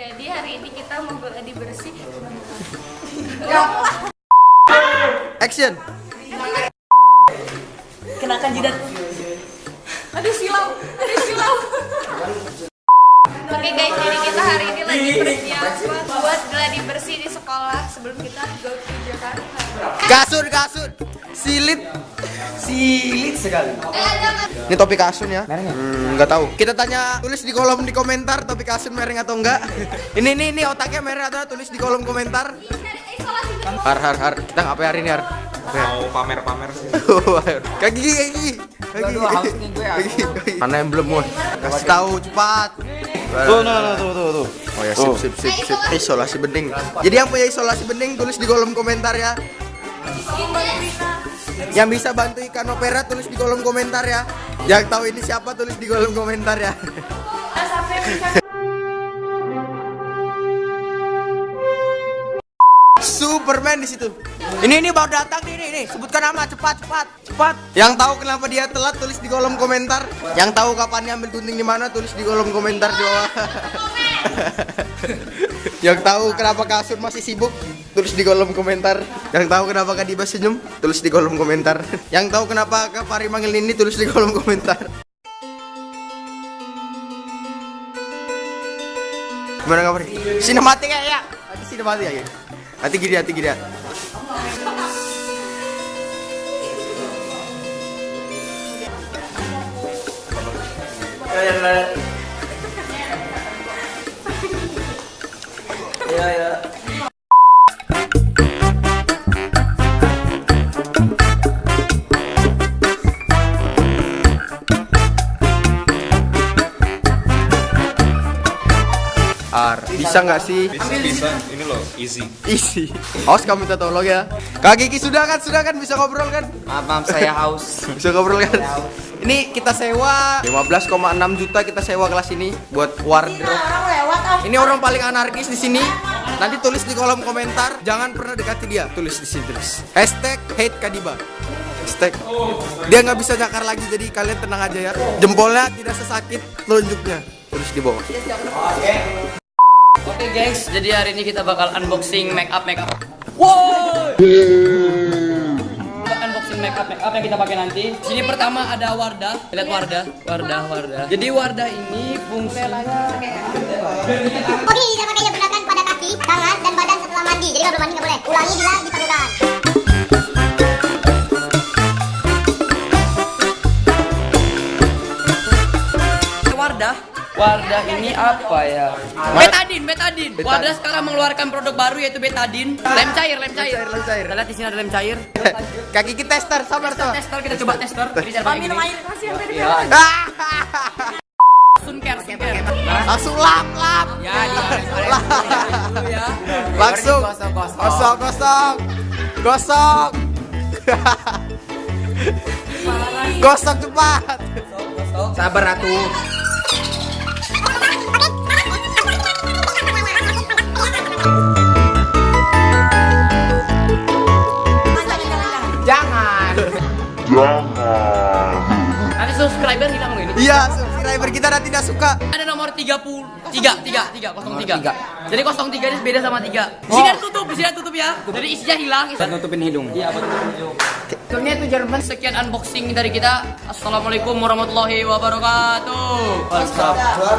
Jadi hari ini kita mau gladi bersih. Action. Kenakan jidat. Aduh silau, aduh silau. Oke guys, jadi kita hari ini lagi persiapan buat gladi bersih di sekolah sebelum kita go to Jakarta. Kasur, kasur. Silit. Silit sekali. Ini topik kasun ya? Mereng ya? Hmm, nggak tahu. Kita tanya tulis di kolom di komentar topik kasun mereng atau enggak. ini ini ini otaknya mereng atau tulis di kolom komentar. Har har har. Kita ngapain hari ini har? mau pamer-pamer sih. Kaki gigi kaki gigi. Kaki Kaki. Mana yang belum mau? Kasih tahu cepat. Tuh, tuh, tuh, tuh, tuh, tuh. Oh ya sip sip sip sip. Isolasi bening. Jadi yang punya isolasi bening tulis di kolom komentar ya. Yang bisa bantu ikan opera tulis di kolom komentar ya. Yang tahu ini siapa tulis di kolom komentar ya. Superman di situ. Ini ini baru datang nih, nih, nih. Sebutkan nama cepat, cepat, cepat. Yang tahu kenapa dia telat tulis di kolom komentar. Yang tahu kapan dia ambil gunting di mana tulis di kolom komentar di bawah. Yang tahu kenapa kasur masih sibuk tulis di kolom komentar. Yang tahu kenapa Kadiba senyum tulis di kolom komentar. Yang tahu kenapa Kak Fari manggil ini tulis di kolom komentar. Gimana Kak Fari? Sinematik ya, ya. Sinematik ya. Hati gini, hati gini. ya. Iya, iya. Ar, bisa nggak sih? Bisa, bisa. Ini loh, easy. Isi. Awas kamu minta tolong ya. Kak Kiki sudah kan, sudah kan bisa ngobrol kan? Maaf, maaf saya haus. Bisa ngobrol kan? Ini kita sewa 15,6 juta kita sewa kelas ini buat wardrobe. Ini orang paling anarkis di sini. Nanti tulis di kolom komentar, jangan pernah dekati dia. Tulis di sini tulis. Hashtag hate Kadiba. Hashtag. Dia nggak bisa nyakar lagi, jadi kalian tenang aja ya. Jempolnya tidak sesakit telunjuknya. Tulis di bawah. Oke guys, jadi hari ini kita bakal unboxing make up make up. Wow! unboxing make up make up yang kita pakai nanti. Sini pertama ada Wardah. Lihat Wardah, Wardah, Wardah. Jadi Wardah ini fungsinya Oke, tidak pakai gunakan pada kaki, tangan, dan badan setelah mandi. Jadi kalau belum mandi nggak boleh. Ulangi bila diperlukan. Wardah. Ini apa ya? Betadin, betadin. Wardah sekarang mengeluarkan produk baru yaitu betadin. Lem cair, lem cair. Lem cair, lem cair. Kita lihat di sini ada lem cair. Kak Kiki tester, sabar sabar. Tester kita coba tester. Jadi cara pakai gini. Ah! Sunker, sunker. Langsung lap lap. Ya, ya. Langsung Gosok, gosok. gosok gosok gosok gosok cepat Sabar atuh. Jangan. Nanti subscriber hilang loh ini. iya subscriber kita nanti tidak suka Ada nomor 30 3 3 3 03. tiga. Jadi 03 ini beda sama 3. Di sini tutup, di sini tutup ya. Jadi isinya hilang. Dan nutupin hidung. Iya, betul. Filmnya itu Jerman. Sekian unboxing dari kita. Assalamualaikum warahmatullahi wabarakatuh.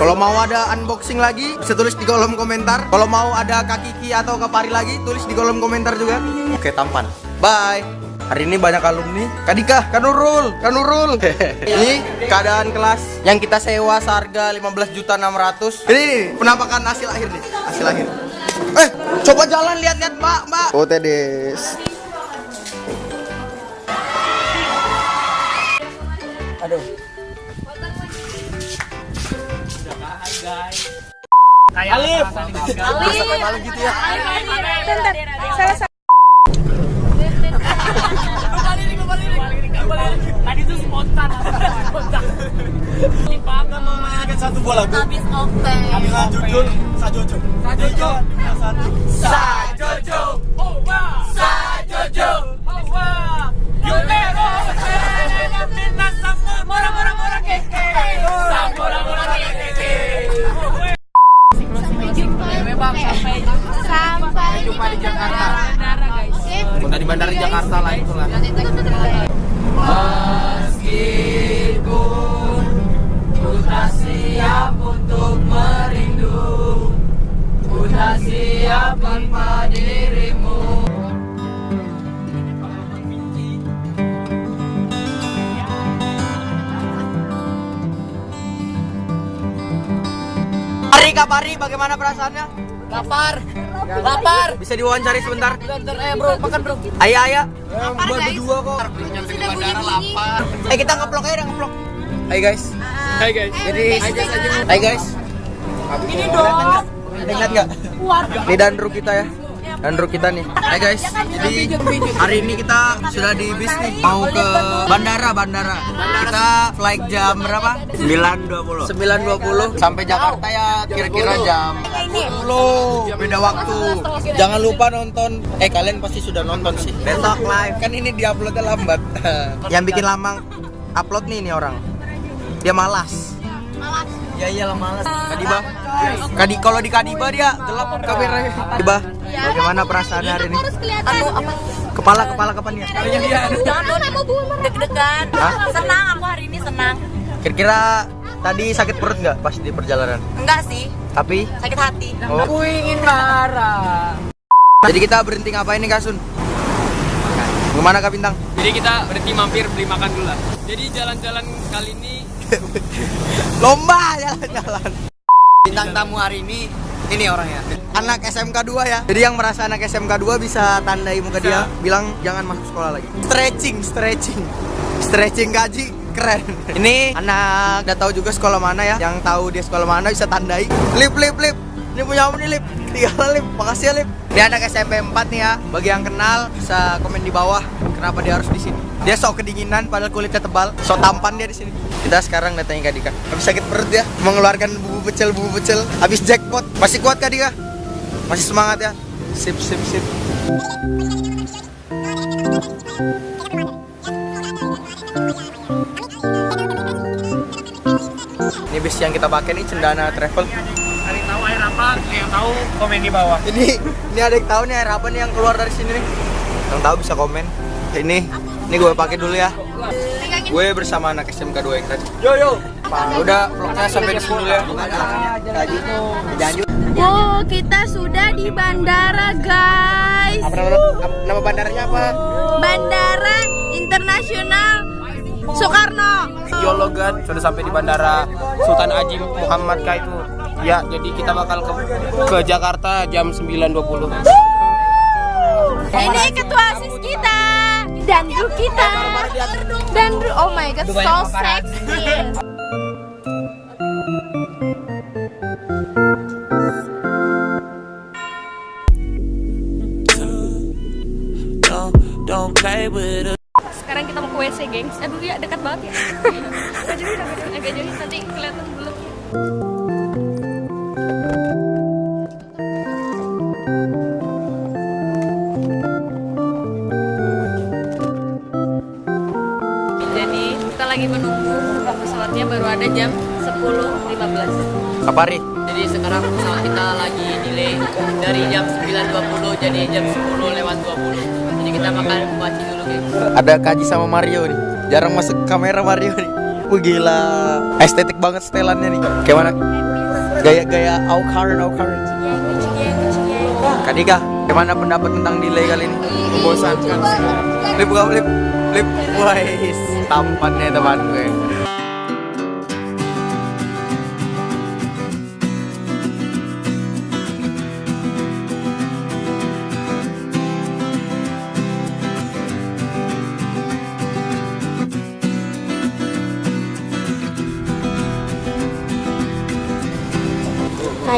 kalau mau ada unboxing lagi bisa tulis di kolom komentar kalau mau ada Kak Kiki atau Kak Pari lagi tulis di kolom komentar juga oke tampan bye Hari ini banyak alumni. Kadika, Kanurul, Kanurul. ini keadaan kelas yang kita sewa seharga 15 juta 600. Ini, ini penampakan hasil akhir nih, hasil akhir. Eh, coba jalan lihat-lihat, Mbak, Mbak. Oh, Tedes. Aduh. Alif. Alif gitu ya. Tadi itu spontan. Spontan. Lipakan memainkan satu bola. Habis oke. Habis jujur, sajojo. Sajojo. Satu. Sajojo. Oh. Sajojo. Oh wah. Yumero. Minasa mora mora mora keke. Mora mora keke. Sampai jumpa di Jakarta. Udah di bandara Jakarta Kak Pari, bagaimana perasaannya? Lapar. Lapar. Bisa diwawancari sebentar? Bentar, eh bro, makan bro. Ayo, ayo. Lapar guys. Berdua kok. Sudah bunyi-bunyi. Eh kita ngeplok aja, ngeplok. Hai guys. Hai guys. Jadi, hai guys. Ini dong. Ingat nggak? Ini Dandru kita ya. Dandru kita nih. Hai guys. Jadi hari ini kita sudah di bis nih mau ke bandara bandara. Kita flight jam berapa? 9.20. 9.20 sampai Jakarta ya kira-kira jam 10. Beda waktu. Jangan lupa nonton. Eh kalian pasti sudah nonton sih. Besok live. Kan ini diuploadnya lambat. Yang bikin lama upload nih ini orang. Dia malas. Ya iyalah malas. Kadiba. Kadi kalau di Kadiba dia gelap kameranya. Kadiba. Bagaimana perasaan hari ini? Anu apa? Kepala kepala kapan ya? Jangan mau deg-degan. Senang aku hari ini senang. Kira-kira tadi sakit perut nggak pas di perjalanan? Enggak sih, Tapi sakit hati. oh. Aku ingin marah. Jadi kita berhenti ngapain nih Kasun? Ke mana Kak Bintang? Jadi kita berhenti mampir beli makan dulu lah. Jadi jalan-jalan kali ini Lomba jalan-jalan. Bintang tamu hari ini ini orangnya. Anak SMK 2 ya. Jadi yang merasa anak SMK 2 bisa tandai muka dia bilang jangan masuk sekolah lagi. Stretching, stretching. Stretching gaji keren. Ini anak udah tahu juga sekolah mana ya. Yang tahu dia sekolah mana bisa tandai. Lip lip lip. Ini punya apa nih lip? Tiga lip. Makasih ya lip. Dia anak SMP 4 nih ya. Bagi yang kenal bisa komen di bawah kenapa dia harus di sini. Dia sok kedinginan padahal kulitnya tebal. Sok tampan dia di sini. Kita sekarang datangin Kak Dika. Habis sakit perut ya, mengeluarkan bubu pecel bubu pecel. Habis jackpot. Masih kuat Kak Dika? Masih semangat ya? Sip sip sip. Ini bis yang kita pakai nih Cendana Travel. hari tahu air apa, yang tahu komen di bawah. Ini ini ada yang tahu nih air apa nih yang keluar dari sini nih? Yang tahu bisa komen. Ini ini gue pakai dulu ya. Gue bersama anak SMK 2 yang tadi. Yo yo. Udah vlognya sampai di sini dulu ya. Janji. Oh, kita sudah di bandara, guys. Apa nama, nama bandaranya apa? Bandara Internasional Soekarno. Yologan sudah sampai di bandara Sultan Ajim Muhammad Ka itu. Ya, jadi kita bakal ke, ke Jakarta jam 9.20. Ini ketua sis kita dan guru kita dan guru- oh my god so sexy. Sekarang kita mau ke WC, gengs. Aduh ya dekat banget ya. agak jauh, agak jauh. Nanti kelihatan belum. Pesawatnya baru ada jam 10.15. Kapari. Jadi sekarang pesawat kita lagi delay dari jam 9.20 jadi jam 10 lewat 20. Jadi kita makan kuaci dulu guys. Ada Kaji sama Mario nih. Jarang masuk kamera Mario nih. Wah gila. Estetik banget setelannya nih. Kayak mana? Gaya-gaya au current au current. Kak Dika, gimana pendapat tentang delay kali ini? Membosankan. Lip buka lip. Lip. Wais, tampannya teman gue.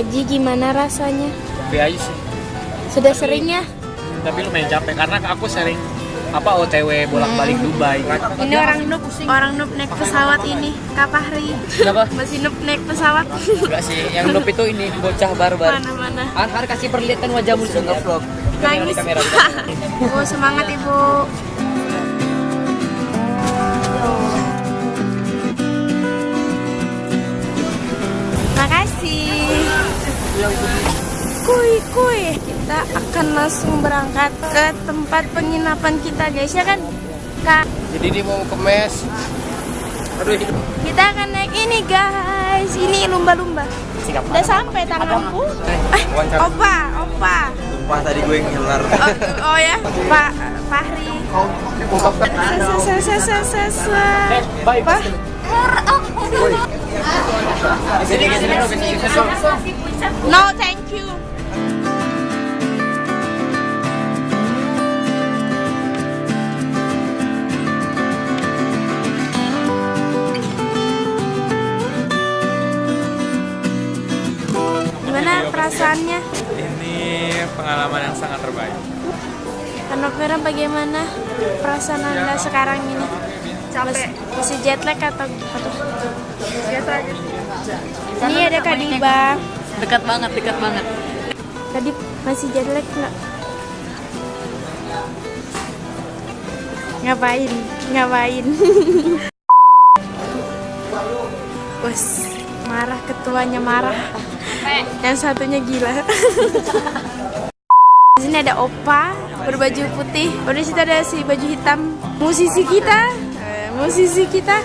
Kaji gimana rasanya? Biasa sih. Sudah seringnya? Tapi lumayan capek karena aku sering apa OTW bolak-balik Dubai. Ini orang noob, orang noob naik pesawat ini, Kak Fahri. Kenapa? Masih noob naik pesawat. Enggak sih, yang noob itu ini bocah barbar. Mana-mana. Har, har kasih perlihatkan wajahmu sudah vlog. Nangis. Oh, semangat Ibu. Kuy. Kita akan langsung berangkat ke tempat penginapan kita guys ya kan? Kak, Jadi dia mau ke mes. Aduh, kita akan naik ini guys. Ini lumba-lumba. Udah sampai tanganku. Eh, opa, opa. Wah tadi gue ngiler. Oh, oh ya, Pak Fahri. Se perasaannya? Ini pengalaman yang sangat terbaik. Anak merah bagaimana perasaan anda sekarang ini? Capek. Masih jet lag atau atau? Biasa aja. Ini ada Kak Diba. Dekat banget, dekat banget. Tadi masih jet lag nggak? Ngapain? Ngapain? Bos, marah ketuanya marah. Yang satunya gila. Di sini ada Opa berbaju putih. Di situ ada si baju hitam. Musisi kita. Eh, musisi kita.